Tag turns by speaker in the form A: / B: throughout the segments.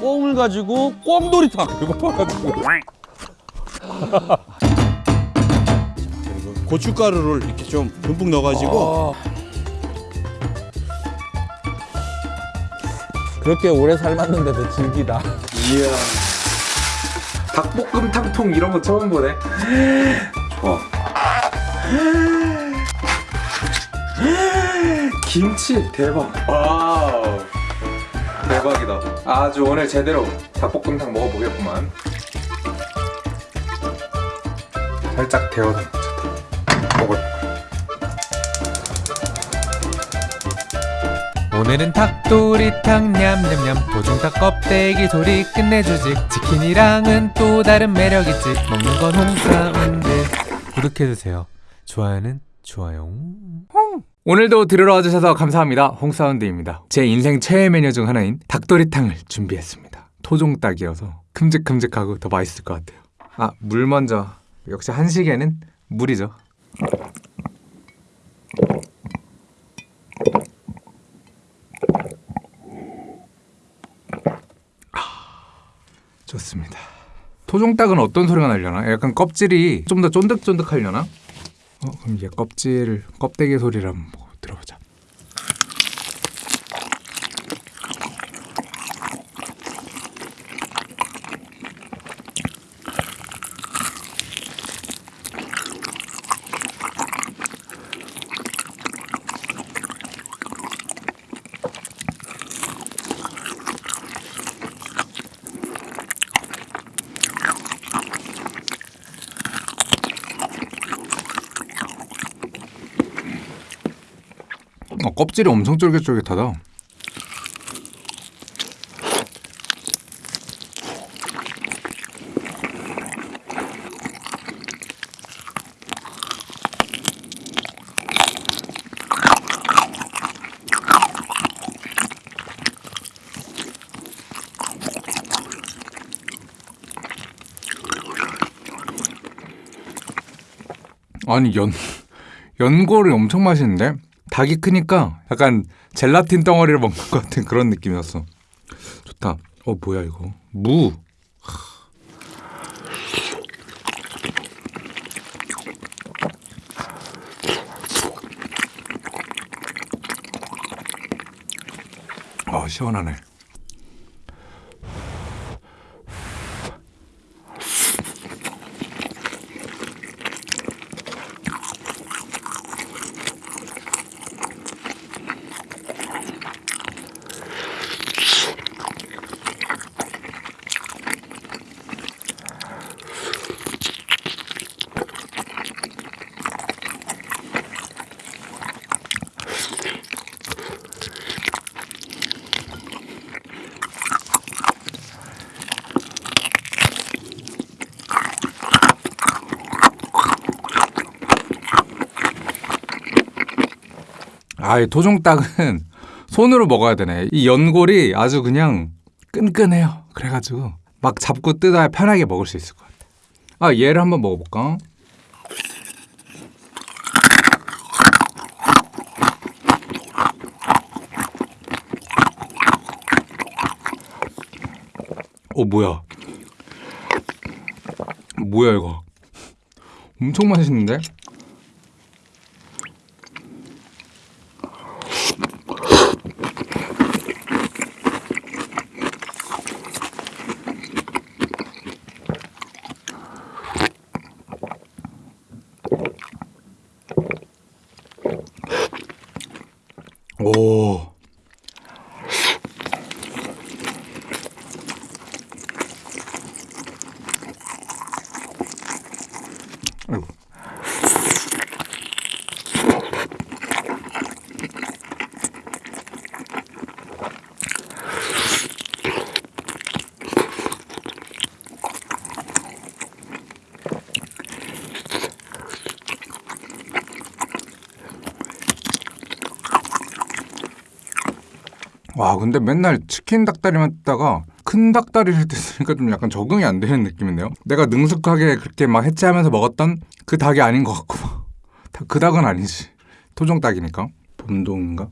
A: 꽁을 가지고 꽁도리탕. 배고파가지고.
B: 그리고 고춧가루를 이렇게 좀 듬뿍 넣어가지고.
C: 그렇게 오래 삶았는데도 질기다.
D: 이야. 닭볶음 탕통 이런 거 처음 보네. 좋아 김치 대박. 와우 대박이다. 아주 오늘 제대로 닭볶음탕 먹어보겠구만. 살짝 좋다 먹어
E: 오늘은 닭도리탕 냠냠냠. 토종닭 껍데기 소리 끝내주지. 치킨이랑은 또 다른 매력있지. 먹는 건 홍사운드 구독해주세요. 좋아요는 좋아요 오늘도 들으러 와주셔서 감사합니다 홍사운드입니다 제 인생 최애 메뉴 중 하나인 닭도리탕을 준비했습니다 토종닭이어서 큼직큼직하고 더 맛있을 것 같아요 아 물 먼저 역시 한식에는 물이죠 좋습니다. 토종닭은 어떤 소리가 나려나? 약간 껍질이 좀 더 쫀득쫀득하려나? 어, 그럼 이제 껍질 껍데기 소리를 한번 뭐 들어보자. 어, 껍질이 엄청 쫄깃쫄깃하다. 아니 연 연골이 엄청 맛있는데 닭이 크니까 약간 젤라틴 덩어리를 먹는 것 같은 그런 느낌이었어. 좋다. 어 뭐야 이거 무. 아 시원하네. 아, 이 토종닭은 손으로 먹어야 되네. 이 연골이 아주 그냥 끈끈해요. 그래가지고 막 잡고 뜯어야 편하게 먹을 수 있을 것 같아. 아, 얘를 한번 먹어볼까? 어, 뭐야? 뭐야, 이거? 엄청 맛있는데? 오. 와 근데 맨날 치킨 닭다리만 뜯다가 큰 닭다리를 뜯으니까 좀 약간 적응이 안 되는 느낌인데요? 내가 능숙하게 그렇게 막 해체하면서 먹었던 그 닭이 아닌 것 같고. 다- 그 닭은 아니지. 토종 닭이니까. 봄동인가?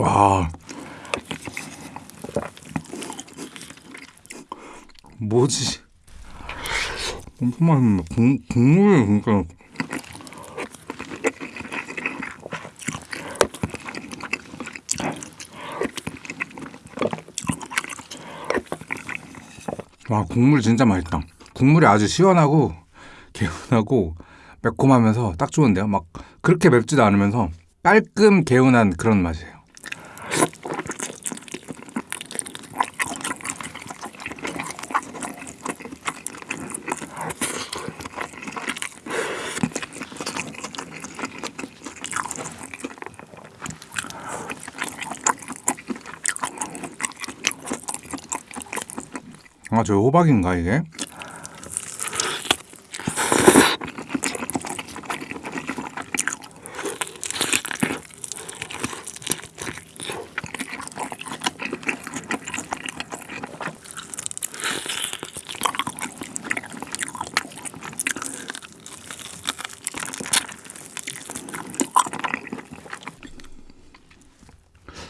E: 와. 뭐지? 엄청 맛있네. 국, 국물이 진짜. 와, 국물 진짜 맛있다. 국물이 아주 시원하고, 개운하고, 매콤하면서 딱 좋은데요? 막, 그렇게 맵지도 않으면서, 깔끔 개운한 그런 맛이에요. 아, 저 호박인가, 이게?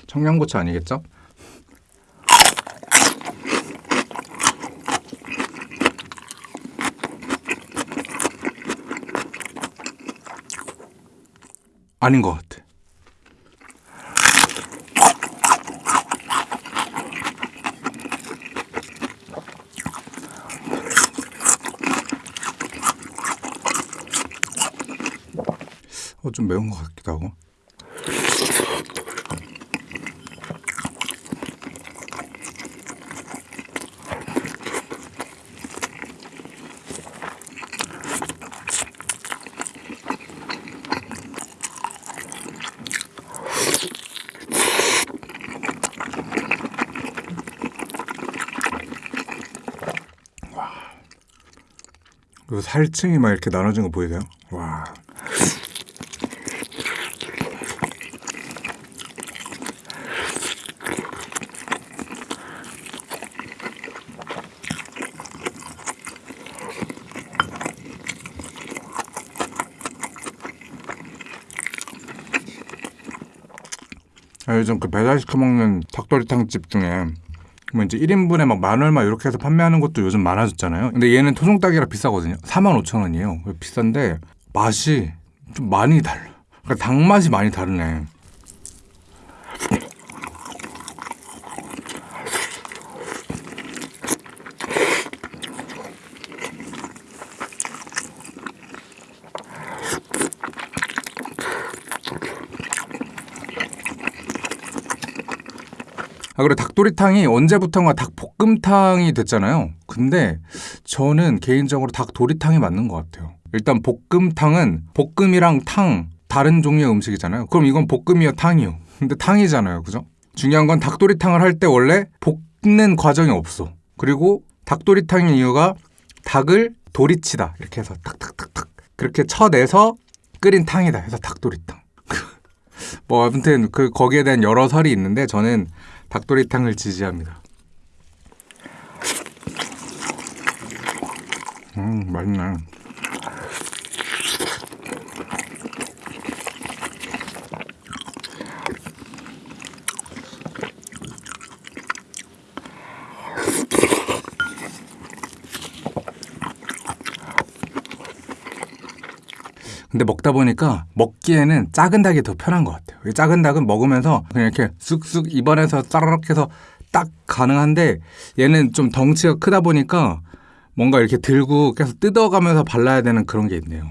E: 청양고추 아니겠죠? 아닌 것 같아. 어, 좀 매운 것 같기도 하고. 그리고 살층이 막 이렇게 나눠진 거 보이세요? 와. 아, 요즘 그 배달 시켜 먹는 닭도리탕 집 중에 뭐 이제 1인분에 막 만 얼마 이렇게 해서 판매하는 것도 요즘 많아졌잖아요. 근데 얘는 토종닭이라 비싸거든요. 4만 5천 원이에요. 비싼데 맛이 좀 많이 달라. 그러니까 닭 맛이 많이 다르네. 아, 그리고 닭도리탕이 언제부턴가 닭볶음탕이 됐잖아요. 근데 저는 개인적으로 닭도리탕이 맞는 것 같아요. 일단 볶음탕은 볶음이랑 탕 다른 종류의 음식이잖아요. 그럼 이건 볶음이요, 탕이요. 근데 탕이잖아요. 그죠? 중요한 건 닭도리탕을 할 때 원래 볶는 과정이 없어. 그리고 닭도리탕인 이유가 닭을 도리치다. 이렇게 해서 탁탁탁탁. 그렇게 쳐내서 끓인 탕이다. 해서 닭도리탕. 뭐 아무튼 그 거기에 대한 여러 설이 있는데 저는 닭도리탕을 지지합니다. 음 맛있네. 근데 먹다 보니까 먹기에는 작은 닭이 더 편한 것 같아요. 이 작은 닭은 먹으면서 그냥 이렇게 쑥쑥 입안에서 짜르륵 해서 딱 가능한데 얘는 좀 덩치가 크다 보니까 뭔가 이렇게 들고 계속 뜯어가면서 발라야 되는 그런 게 있네요.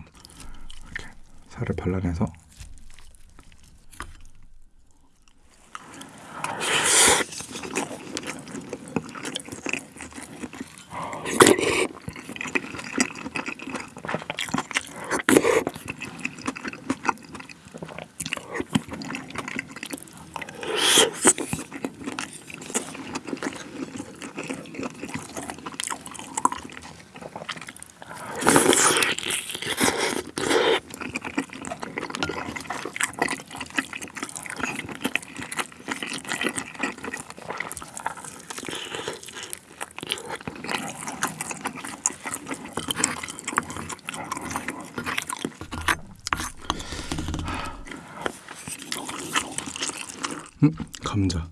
E: 이렇게 살을 발라내서 음, 감자.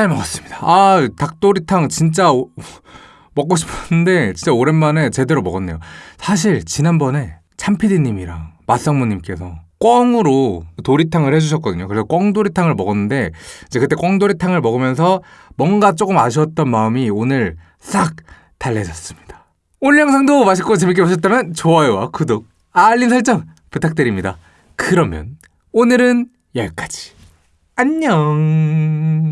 E: 잘 먹었습니다. 아, 닭도리탕 진짜 오- 먹고 싶었는데 진짜 오랜만에 제대로 먹었네요. 사실 지난번에 참피디님이랑 맛상무님께서 꿩으로 도리탕을 해주셨거든요. 그래서 꿩도리탕을 먹었는데 이제 그때 꿩도리탕을 먹으면서 뭔가 조금 아쉬웠던 마음이 오늘 싹 달래졌습니다. 오늘 영상도 맛있고 재밌게 보셨다면 좋아요와 구독, 알림 설정 부탁드립니다. 그러면 오늘은 여기까지. 안녕.